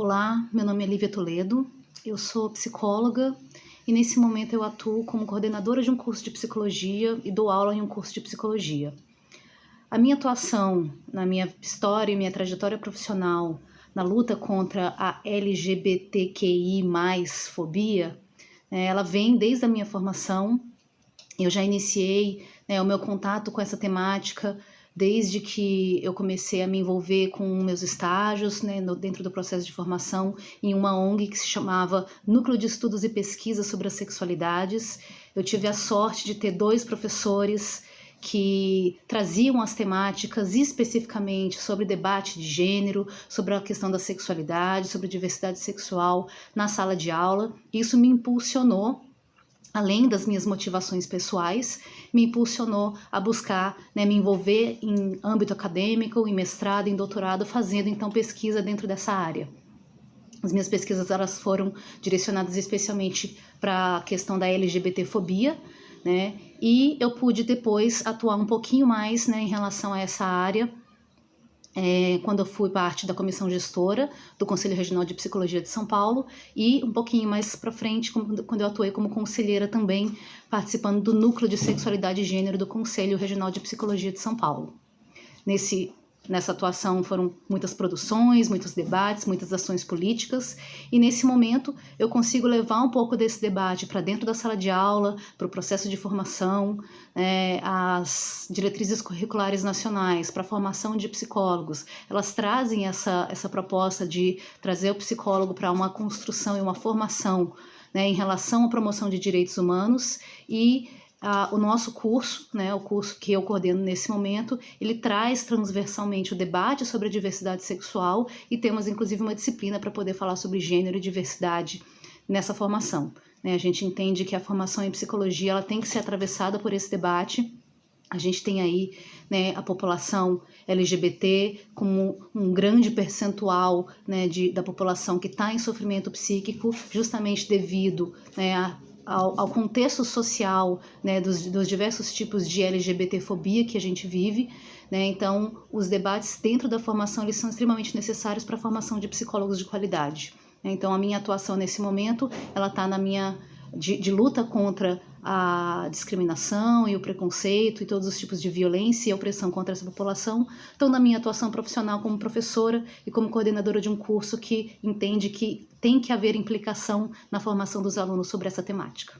Olá, meu nome é Lívia Toledo, eu sou psicóloga e nesse momento eu atuo como coordenadora de um curso de psicologia e dou aula em um curso de psicologia. A minha atuação na minha história e minha trajetória profissional na luta contra a LGBTQI+, fobia, né, ela vem desde a minha formação. Eu já iniciei né, o meu contato com essa temática desde que eu comecei a me envolver com meus estágios, né, no, dentro do processo de formação, em uma ONG que se chamava Núcleo de Estudos e Pesquisas sobre as Sexualidades. Eu tive a sorte de ter dois professores que traziam as temáticas especificamente sobre debate de gênero, sobre a questão da sexualidade, sobre diversidade sexual na sala de aula. Isso me impulsionou além das minhas motivações pessoais, me impulsionou a buscar né, me envolver em âmbito acadêmico, em mestrado, em doutorado, fazendo então pesquisa dentro dessa área. As minhas pesquisas elas foram direcionadas especialmente para a questão da LGBTfobia, né? E eu pude depois atuar um pouquinho mais né, em relação a essa área é, quando eu fui parte da comissão gestora do Conselho Regional de Psicologia de São Paulo e um pouquinho mais para frente, quando eu atuei como conselheira também, participando do Núcleo de Sexualidade e Gênero do Conselho Regional de Psicologia de São Paulo. Nesse Nessa atuação foram muitas produções, muitos debates, muitas ações políticas, e nesse momento eu consigo levar um pouco desse debate para dentro da sala de aula, para o processo de formação, é, as diretrizes curriculares nacionais para a formação de psicólogos, elas trazem essa, essa proposta de trazer o psicólogo para uma construção e uma formação né, em relação à promoção de direitos humanos e o nosso curso, né, o curso que eu coordeno nesse momento, ele traz transversalmente o debate sobre a diversidade sexual e temos inclusive uma disciplina para poder falar sobre gênero e diversidade nessa formação. Né? A gente entende que a formação em psicologia ela tem que ser atravessada por esse debate. A gente tem aí né, a população LGBT como um grande percentual né, de, da população que está em sofrimento psíquico, justamente devido né, a ao, ao contexto social né, dos, dos, diversos tipos de LGBTfobia que a gente vive. Né? Então, os debates dentro da formação eles são extremamente necessários para a formação de psicólogos de qualidade. Né? Então, a minha atuação nesse momento, ela está na minha de, de, luta contra a discriminação e o preconceito e todos os tipos de violência e opressão contra essa população, estão na minha atuação profissional como professora e como coordenadora de um curso que entende que tem que haver implicação na formação dos alunos sobre essa temática.